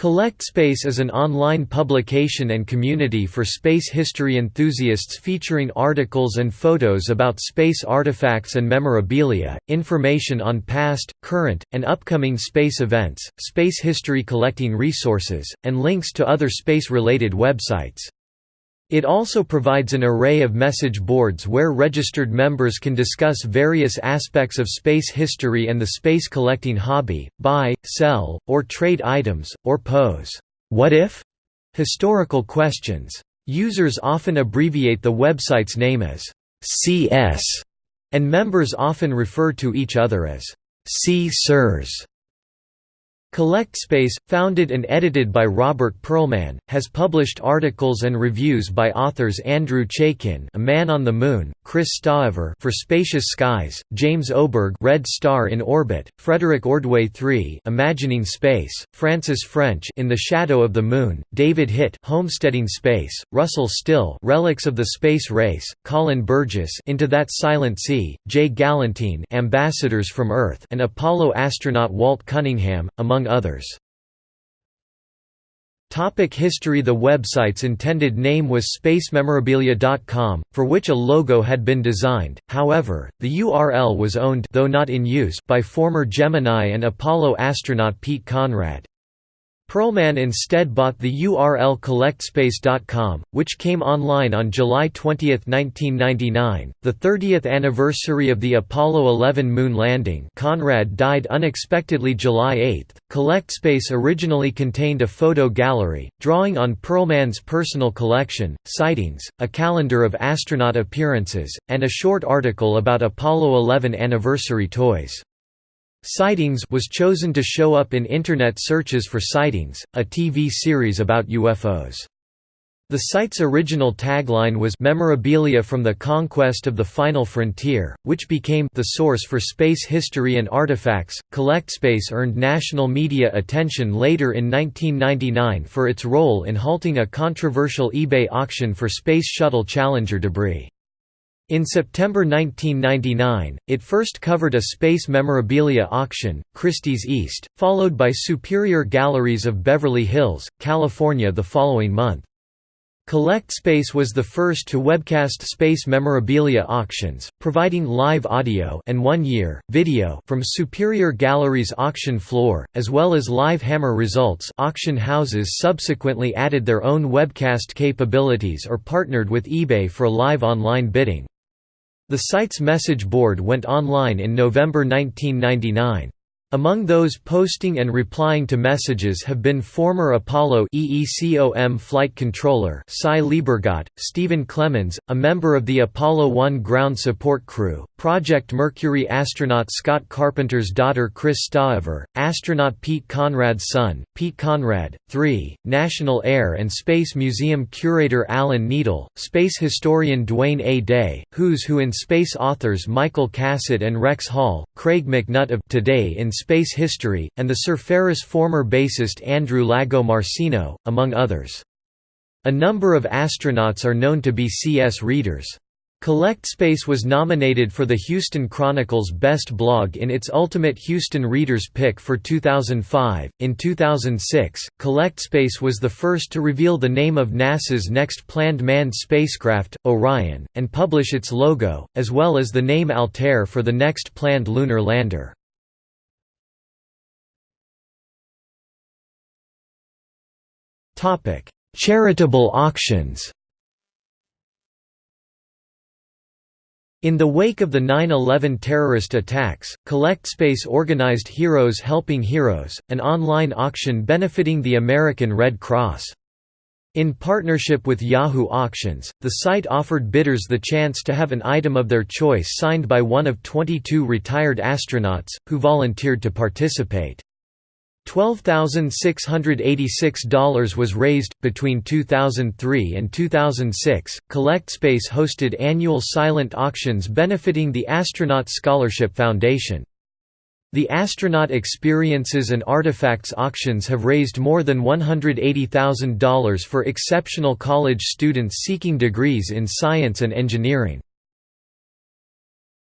CollectSpace is an online publication and community for space history enthusiasts featuring articles and photos about space artifacts and memorabilia, information on past, current, and upcoming space events, space history collecting resources, and links to other space-related websites. It also provides an array of message boards where registered members can discuss various aspects of space history and the space collecting hobby, buy, sell, or trade items, or pose what if historical questions. Users often abbreviate the website's name as CS, and members often refer to each other as C-Sirs. CollectSpace, founded and edited by Robert Pearlman, has published articles and reviews by authors Andrew Chaikin A Man on the Moon, Kris Stoever for Spacious Skies, James Oberg Red Star in Orbit, Frederick Ordway III Imagining Space, Francis French In the Shadow of the Moon, David Hitt Homesteading Space, Russell Still Relics of the Space Race, Colin Burgess Into That Silent Sea, Jay Gallentine Ambassadors from Earth and Apollo astronaut Walt Cunningham, among among others. Topic history The website's intended name was spacememorabilia.com, for which a logo had been designed, however, the URL was owned though not in use by former Gemini and Apollo astronaut Pete Conrad. Pearlman instead bought the URL collectspace.com, which came online on July 20, 1999, the 30th anniversary of the Apollo 11 moon landing. Conrad died unexpectedly July 8. CollectSpace originally contained a photo gallery, drawing on Pearlman's personal collection, sightings, a calendar of astronaut appearances, and a short article about Apollo 11 anniversary toys. Sightings was chosen to show up in Internet searches for Sightings, a TV series about UFOs. The site's original tagline was Memorabilia from the Conquest of the Final Frontier, which became the source for space history and artifacts. CollectSpace earned national media attention later in 1999 for its role in halting a controversial eBay auction for Space Shuttle Challenger debris. In September 1999, it first covered a space memorabilia auction, Christie's East, followed by Superior Galleries of Beverly Hills, California the following month. CollectSpace was the first to webcast space memorabilia auctions, providing live audio and one year, video from Superior Gallery's auction floor, as well as live hammer results auction houses subsequently added their own webcast capabilities or partnered with eBay for live online bidding. The site's message board went online in November 1999. Among those posting and replying to messages have been former Apollo EECOM flight controller Sy Liebergot, Stephen Clemmons, a member of the Apollo 1 ground support crew, Project Mercury astronaut Scott Carpenter's daughter Kris Stoever, astronaut Pete Conrad's son, Pete Conrad, 3, National Air and Space Museum curator Alan Needell, space historian Dwayne A. Day, Who's Who in Space authors Michael Cassutt and Rex Hall, Craig McNutt of Today in Space History, and the Surfaris former bassist Andrew Lagomarsino, among others. A number of astronauts are known to be CS readers. CollectSpace was nominated for the Houston Chronicle's Best Blog in its Ultimate Houston Readers Pick for 2005. In 2006, CollectSpace was the first to reveal the name of NASA's next planned manned spacecraft, Orion, and publish its logo, as well as the name Altair for the next planned lunar lander. Charitable auctions In the wake of the 9-11 terrorist attacks, CollectSpace organized Heroes Helping Heroes, an online auction benefiting the American Red Cross. In partnership with Yahoo Auctions, the site offered bidders the chance to have an item of their choice signed by one of 22 retired astronauts, who volunteered to participate. $12,686 was raised. Between 2003 and 2006, CollectSpace hosted annual silent auctions benefiting the Astronaut Scholarship Foundation. The Astronaut Experiences and Artifacts auctions have raised more than $180,000 for exceptional college students seeking degrees in science and engineering.